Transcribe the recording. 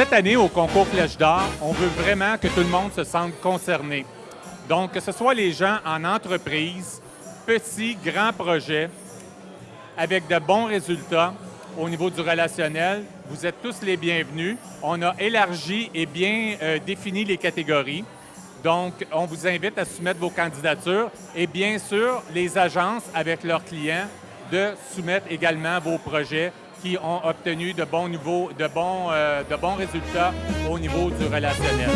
année, au concours Flèche d'Or, on veut vraiment que tout le monde se sente concerné. Donc, que ce soit les gens en entreprise, petits, grands projets, avec de bons résultats au niveau du relationnel, vous êtes tous les bienvenus. On a élargi et bien euh, défini les catégories. Donc, on vous invite à soumettre vos candidatures et bien sûr, les agences avec leurs clients de soumettre également vos projets qui ont obtenu de bons niveaux, de bons, euh, de bons résultats au niveau du relationnel.